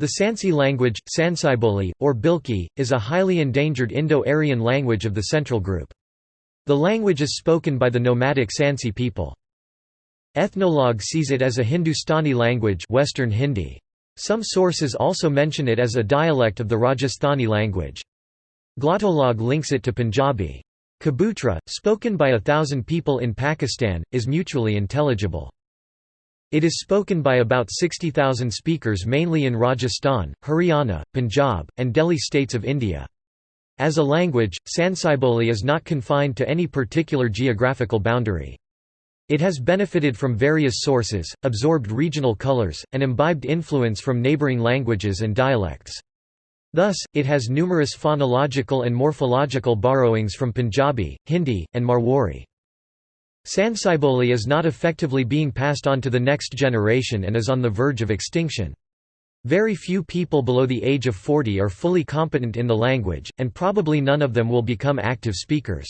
The Sansi language, Sansiboli, or Bilki, is a highly endangered Indo-Aryan language of the Central Group. The language is spoken by the nomadic Sansi people. Ethnologue sees it as a Hindustani language Western Hindi. Some sources also mention it as a dialect of the Rajasthani language. Glottolog links it to Punjabi. Kabutra, spoken by a thousand people in Pakistan, is mutually intelligible. It is spoken by about 60,000 speakers mainly in Rajasthan, Haryana, Punjab, and Delhi states of India. As a language, Sansiboli is not confined to any particular geographical boundary. It has benefited from various sources, absorbed regional colors, and imbibed influence from neighboring languages and dialects. Thus, it has numerous phonological and morphological borrowings from Punjabi, Hindi, and Marwari. Sansiboli is not effectively being passed on to the next generation and is on the verge of extinction. Very few people below the age of 40 are fully competent in the language, and probably none of them will become active speakers.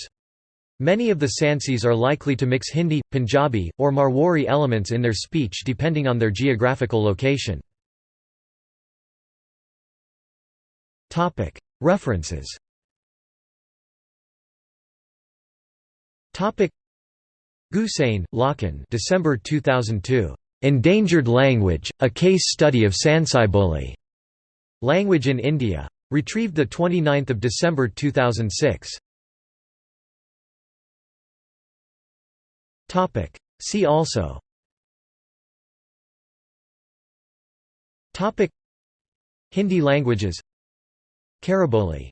Many of the Sansis are likely to mix Hindi, Punjabi, or Marwari elements in their speech depending on their geographical location. References Gusain, Lakhan December 2002. Endangered Language, A Case Study of Sansiboli. Language in India. Retrieved 29 December 2006. See also Hindi languages Khariboli